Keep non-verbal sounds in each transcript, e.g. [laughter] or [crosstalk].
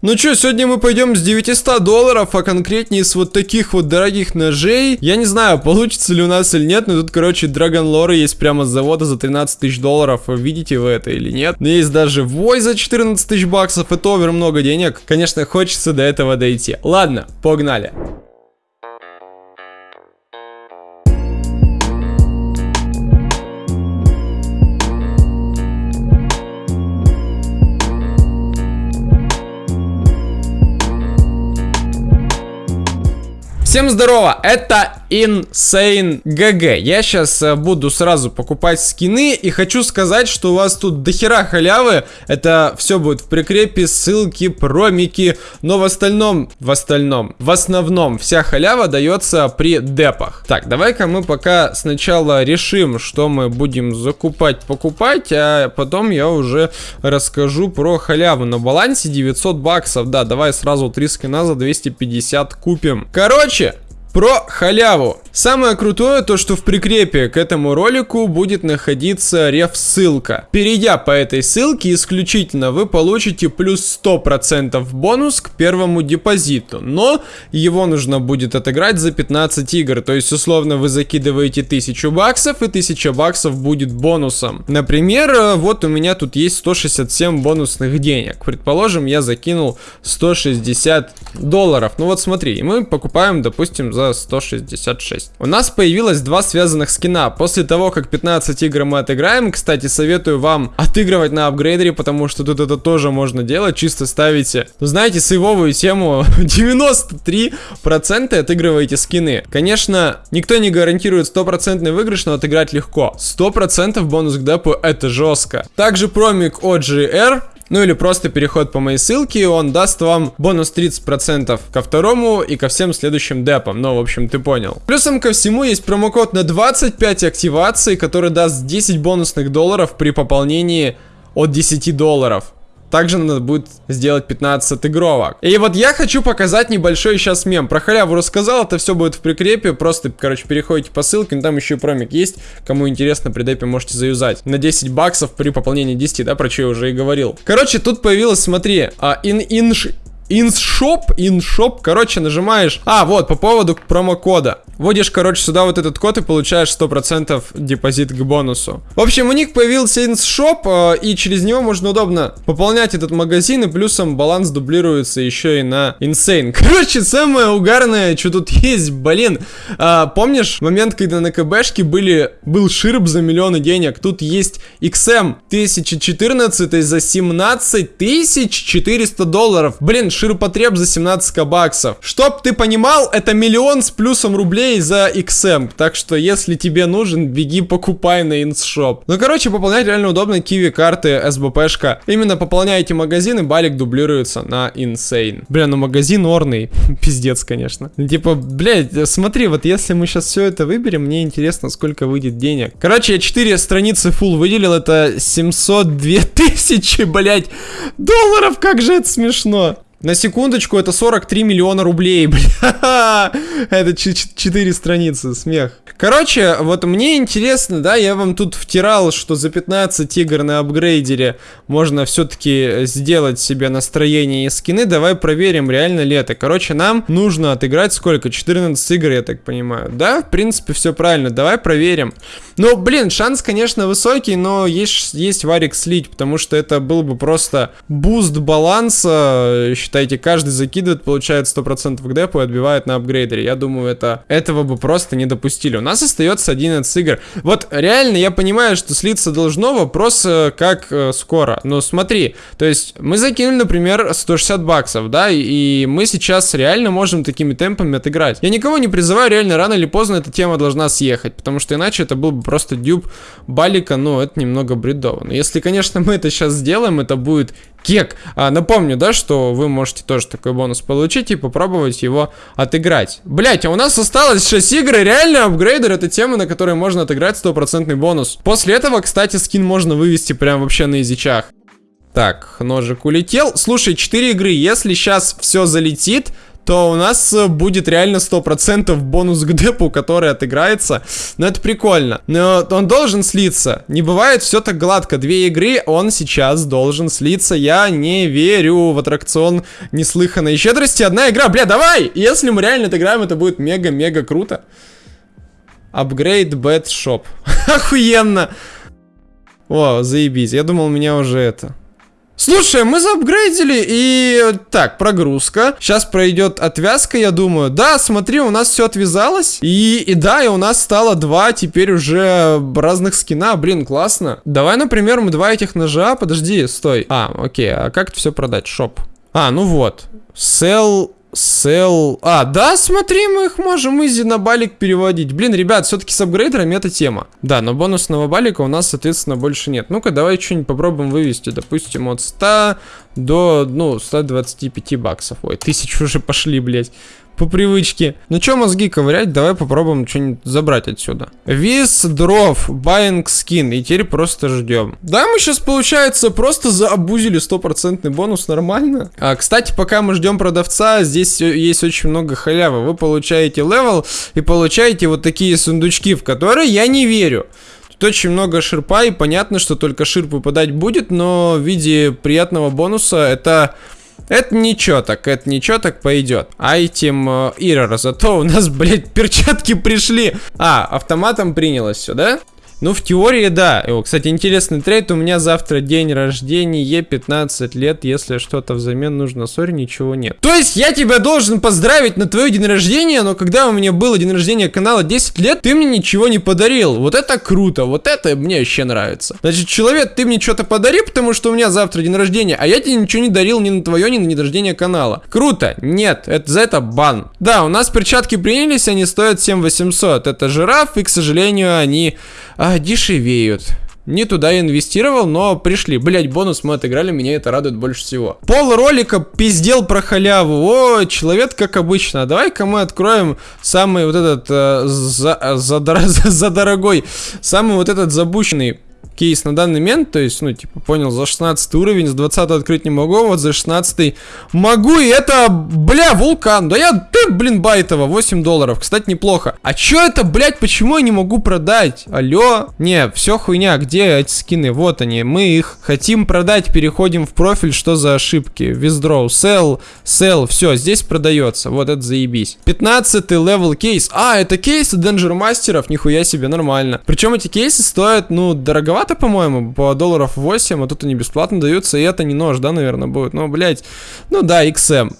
Ну что, сегодня мы пойдем с 900 долларов, а конкретнее с вот таких вот дорогих ножей. Я не знаю, получится ли у нас или нет, но тут, короче, Dragon Lore есть прямо с завода за 13 тысяч долларов. Видите вы это или нет? Но есть даже Вой за 14 тысяч баксов, это овер много денег. Конечно, хочется до этого дойти. Ладно, погнали. Всем здорово, это Insane GG. Я сейчас э, буду сразу покупать скины и хочу сказать, что у вас тут дохера халявы. Это все будет в прикрепе, ссылки, промики, но в остальном, в остальном, в основном вся халява дается при депах. Так, давай-ка мы пока сначала решим, что мы будем закупать, покупать, а потом я уже расскажу про халяву. На балансе 900 баксов, да, давай сразу 3 скина за 250 купим. Короче, про халяву. Самое крутое то, что в прикрепе к этому ролику будет находиться реф-ссылка. Перейдя по этой ссылке исключительно вы получите плюс 100% бонус к первому депозиту. Но его нужно будет отыграть за 15 игр. То есть условно вы закидываете 1000 баксов и 1000 баксов будет бонусом. Например, э, вот у меня тут есть 167 бонусных денег. Предположим, я закинул 160 долларов. Ну вот смотри, мы покупаем, допустим, за 166. У нас появилось два связанных скина. После того, как 15 игр мы отыграем, кстати, советую вам отыгрывать на апгрейдере, потому что тут это тоже можно делать. Чисто ставите, ну знаете, сейвовую тему [laughs] 93% отыгрываете скины. Конечно, никто не гарантирует стопроцентный выигрыш, но отыграть легко. 100% бонус к депу это жестко. Также промик OGR ну или просто переход по моей ссылке, он даст вам бонус 30% ко второму и ко всем следующим депам. Ну, в общем, ты понял. Плюсом ко всему есть промокод на 25 активаций, который даст 10 бонусных долларов при пополнении от 10 долларов. Также надо будет сделать 15 отыгровок. И вот я хочу показать небольшой сейчас мем. Про халяву рассказал, это все будет в прикрепе. Просто, короче, переходите по ссылке, ну, там еще и промик есть. Кому интересно, при депе можете заюзать. На 10 баксов при пополнении 10, да, про что я уже и говорил. Короче, тут появилось, смотри, а, in, in, InShop, InShop, короче, нажимаешь... А, вот, по поводу промокода. Вводишь, короче, сюда вот этот код и получаешь 100% депозит к бонусу. В общем, у них появился InShop, э, и через него можно удобно пополнять этот магазин, и плюсом баланс дублируется еще и на Insane. [laughs] Короче, самое угарное, что тут есть, блин. А, помнишь момент, когда на КБшке были, был ширп за миллионы денег? Тут есть XM 1014 за 17 400 долларов. Блин, ширпотреб за 17 баксов. Чтоб ты понимал, это миллион с плюсом рублей за XM. Так что, если тебе нужен, беги покупай на инсшоп. Ну, короче, пополнять реально удобно. Киви карты, СБПшка. Именно пополняете магазин, и балик дублируется на Insane. Бля, ну магазин орный. [laughs] Пиздец, конечно. Типа, блядь, смотри, вот если мы сейчас все это выберем, мне интересно, сколько выйдет денег. Короче, я 4 страницы full выделил, это 702 [laughs] тысячи, блядь, долларов, как же это смешно. На секундочку, это 43 миллиона рублей, [laughs] бля. Это 4 страницы, смех. Короче, вот мне интересно, да, я вам тут втирал, что за 15 игр на апгрейдере можно все-таки сделать себе настроение и скины. Давай проверим, реально ли это. Короче, нам нужно отыграть сколько? 14 игр, я так понимаю. Да, в принципе, все правильно. Давай проверим. Ну, блин, шанс, конечно, высокий, но есть, есть варик слить, потому что это был бы просто буст баланса, считайте, каждый закидывает, получает 100% к депу и отбивает на апгрейдере. Я думаю, это этого бы просто не допустили. Нас остается 11 игр. Вот реально я понимаю, что слиться должно, вопрос э, как э, скоро. Но смотри, то есть мы закинули, например, 160 баксов, да, и мы сейчас реально можем такими темпами отыграть. Я никого не призываю, реально рано или поздно эта тема должна съехать, потому что иначе это был бы просто дюб балика, ну, это немного бредово. Но если, конечно, мы это сейчас сделаем, это будет кек. А, напомню, да, что вы можете тоже такой бонус получить и попробовать его отыграть. Блять, а у нас осталось 6 игр, и реально апгрейдер это тема, на которой можно отыграть стопроцентный бонус. После этого, кстати, скин можно вывести прям вообще на язычах. Так, ножик улетел. Слушай, 4 игры, если сейчас все залетит, то у нас э, будет реально 100% бонус к депу, который отыграется. Но это прикольно. Но он должен слиться. Не бывает все так гладко. Две игры он сейчас должен слиться. Я не верю в аттракцион неслыханной щедрости. Одна игра, бля, давай! Если мы реально отыграем, это будет мега-мега круто. Апгрейд Shop. [laughs] Охуенно! О, заебись. Я думал, меня уже это... Слушай, мы заапгрейдили и... Так, прогрузка. Сейчас пройдет отвязка, я думаю. Да, смотри, у нас все отвязалось. И, и да, и у нас стало два теперь уже разных скина. Блин, классно. Давай, например, мы два этих ножа... Подожди, стой. А, окей, а как это все продать? Shop. А, ну вот. Sell Sell... А, да, смотри, мы их можем изи на балик переводить. Блин, ребят, все-таки с апгрейдерами это тема. Да, но бонусного балика у нас, соответственно, больше нет. Ну-ка, давай что-нибудь попробуем вывести. Допустим, от 100 до, ну, 125 баксов. Ой, тысячу уже пошли, блядь по привычке. Ну чё мозги ковырять, давай попробуем что-нибудь забрать отсюда. Withdraw, buying skin, и теперь просто ждем. Да, мы сейчас, получается, просто заобузили стопроцентный бонус, нормально. А, кстати, пока мы ждем продавца, здесь есть очень много халявы. Вы получаете level и получаете вот такие сундучки, в которые я не верю. Тут очень много ширпа, и понятно, что только ширп выпадать будет, но в виде приятного бонуса это это ничего так, это ничего так пойдет. Айтем э, Ирор, зато у нас, [laughs] блядь, перчатки пришли. А, автоматом принялось все, да? Ну, в теории, да. О, кстати, интересный трейд. У меня завтра день рождения, 15 лет. Если что-то взамен нужно, сори, ничего нет. То есть, я тебя должен поздравить на твой день рождения, но когда у меня было день рождения канала 10 лет, ты мне ничего не подарил. Вот это круто, вот это мне вообще нравится. Значит, человек, ты мне что-то подари, потому что у меня завтра день рождения, а я тебе ничего не дарил ни на твое, ни на день рождения канала. Круто. Нет, это за это бан. Да, у нас перчатки принялись, они стоят 7800. Это жираф, и, к сожалению, они а, дешевеют. Не туда инвестировал, но пришли. Блять, бонус мы отыграли, меня это радует больше всего. Пол ролика пиздел про халяву. О, человек как обычно. Давай-ка мы откроем самый вот этот э, за, за, за, [laughs] за дорогой, самый вот этот забущенный кейс на данный момент, то есть, ну, типа, понял, за 16 уровень, с 20 открыть не могу, вот за 16 могу, и это, бля, вулкан, да я, ты, блин, байтово, 8 долларов, кстати, неплохо. А чё это, блядь, почему я не могу продать? Алло? Не, все хуйня, где эти скины? Вот они, мы их хотим продать, переходим в профиль, что за ошибки? Withdraw, sell, sell, все, здесь продается, вот это заебись. 15 level кейс, а, это кейсы Danger мастеров, нихуя себе, нормально. Причем эти кейсы стоят, ну, дороговато дороговато, по-моему, по долларов 8, а тут они бесплатно даются, и это не нож, да, наверное, будет. Ну, блядь, ну да, XM.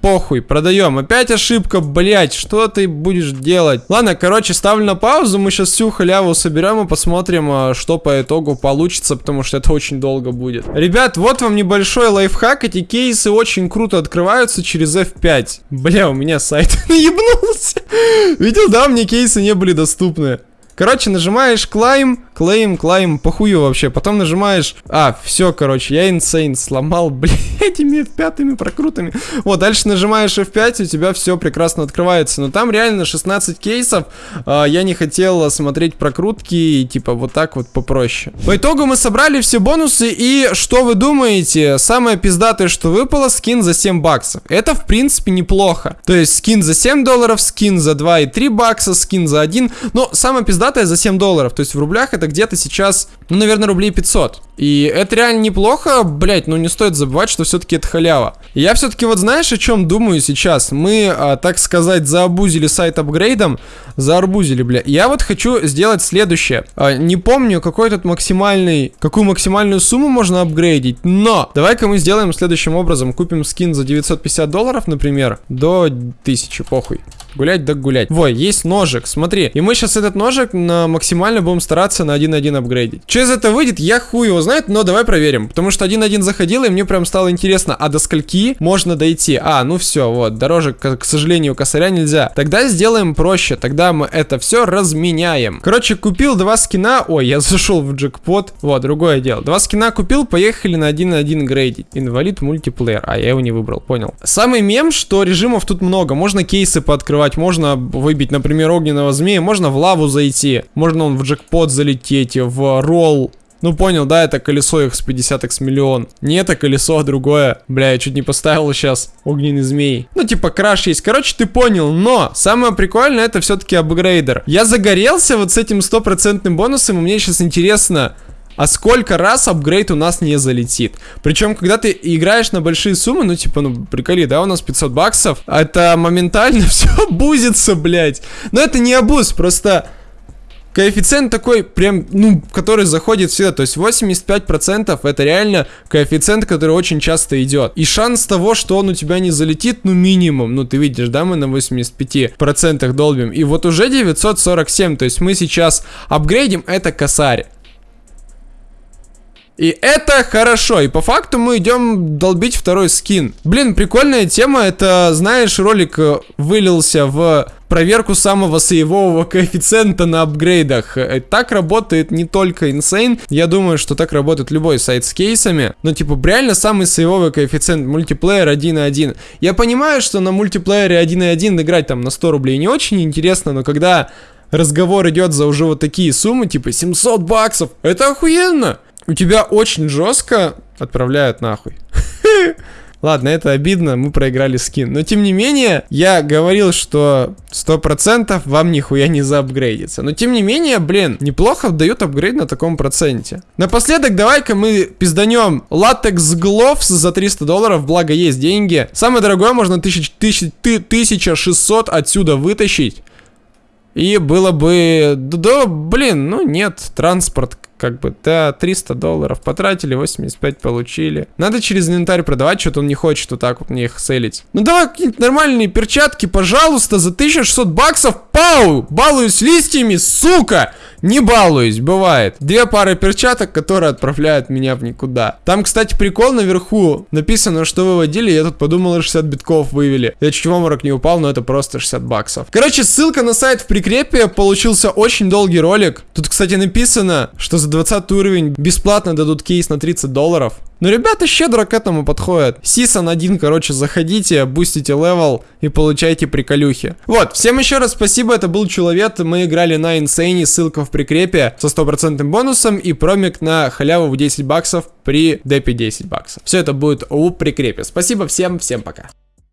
Похуй, продаем. Опять ошибка, блять, что ты будешь делать? Ладно, короче, ставлю на паузу, мы сейчас всю халяву соберем и посмотрим, а, что по итогу получится, потому что это очень долго будет. Ребят, вот вам небольшой лайфхак, эти кейсы очень круто открываются через F5. Бля, у меня сайт [laughs] наебнулся. Видел, да, мне кейсы не были доступны. Короче, нажимаешь climb, claim, climb, похую вообще. Потом нажимаешь... А, все, короче, я insane сломал, [laughs] блядь, этими F5 прокрутами. Вот, дальше нажимаешь F5, у тебя все прекрасно открывается. Но там реально 16 кейсов. А, я не хотел смотреть прокрутки, и, типа, вот так вот попроще. По итогу мы собрали все бонусы, и что вы думаете? Самое пиздатое, что выпало, скин за 7 баксов. Это, в принципе, неплохо. То есть, скин за 7 долларов, скин за 2,3 бакса, скин за 1. Но самое пиздатое за 7 долларов. То есть в рублях это где-то сейчас, ну, наверное, рублей 500. И это реально неплохо, блять, но не стоит забывать, что все-таки это халява. Я все-таки вот знаешь, о чем думаю сейчас? Мы, а, так сказать, заобузили сайт апгрейдом, заарбузили, бля. Я вот хочу сделать следующее. А, не помню, какой тут максимальный, какую максимальную сумму можно апгрейдить, но давай-ка мы сделаем следующим образом. Купим скин за 950 долларов, например, до 1000, похуй. Гулять да гулять. Во, есть ножик, смотри. И мы сейчас этот ножик на максимально будем стараться на 1.1 апгрейдить. Что из этого выйдет, я хуй его знает, но давай проверим. Потому что 1.1 заходил, и мне прям стало интересно, а до скольки можно дойти? А, ну все, вот, дороже, к, к сожалению, косаря нельзя. Тогда сделаем проще, тогда мы это все разменяем. Короче, купил два скина, ой, я [laughs] зашел в джекпот, вот, другое дело. Два скина купил, поехали на 1.1 грейдить. Инвалид мультиплеер, а я его не выбрал, понял. Самый мем, что режимов тут много, можно кейсы пооткрывать, можно выбить, например, огненного змея, можно в лаву зайти, можно он в джекпот залететь, в ролл, Ну понял, да, это колесо X50 X миллион. Не это колесо, а другое. Бля, я чуть не поставил сейчас огненный змей. Ну типа краш есть. Короче, ты понял, но самое прикольное это все-таки апгрейдер. Я загорелся вот с этим стопроцентным бонусом, и мне сейчас интересно, а сколько раз апгрейд у нас не залетит. Причем, когда ты играешь на большие суммы, ну, типа, ну, приколи, да, у нас 500 баксов, это моментально [laughs] все бузится, блядь. Но это не абуз, просто коэффициент такой, прям, ну, который заходит всегда. То есть 85% это реально коэффициент, который очень часто идет. И шанс того, что он у тебя не залетит, ну, минимум. Ну, ты видишь, да, мы на 85% долбим. И вот уже 947, то есть мы сейчас апгрейдим это косарь. И это хорошо. И по факту мы идем долбить второй скин. Блин, прикольная тема. Это, знаешь, ролик э, вылился в проверку самого сейвового коэффициента на апгрейдах. Э, так работает не только Insane. Я думаю, что так работает любой сайт с кейсами. Но, типа, реально самый сейвовый коэффициент мультиплеер 1.1. Я понимаю, что на мультиплеере 1.1 играть там на 100 рублей не очень интересно, но когда разговор идет за уже вот такие суммы, типа 700 баксов, это охуенно! У тебя очень жестко отправляют нахуй. [laughs] Ладно, это обидно, мы проиграли скин. Но тем не менее, я говорил, что 100% вам нихуя не заапгрейдится. Но тем не менее, блин, неплохо дают апгрейд на таком проценте. Напоследок, давай-ка мы пизданем латекс гловс за 300 долларов, благо есть деньги. Самое дорогое можно 1600 отсюда вытащить. И было бы... Да, блин, ну нет, транспорт как бы, да, 300 долларов потратили, 85 получили. Надо через инвентарь продавать, что-то он не хочет вот так вот мне их селить. Ну давай какие-нибудь нормальные перчатки, пожалуйста, за 1600 баксов, пау, балуюсь листьями, сука! Не балуюсь, бывает. Две пары перчаток, которые отправляют меня в никуда. Там, кстати, прикол наверху. Написано, что выводили, я тут подумал, 60 битков вывели. Я чуть в обморок не упал, но это просто 60 баксов. Короче, ссылка на сайт в прикрепе. Получился очень долгий ролик. Тут, кстати, написано, что за 20 уровень бесплатно дадут кейс на 30 долларов. Но ребята щедро к этому подходят. Season 1, короче, заходите, бустите level и получайте приколюхи. Вот, всем еще раз спасибо, это был Человек, мы играли на Insane, ссылка в прикрепе со стопроцентным бонусом и промик на халяву в 10 баксов при депе 10 баксов. Все это будет у прикрепе. Спасибо всем, всем пока.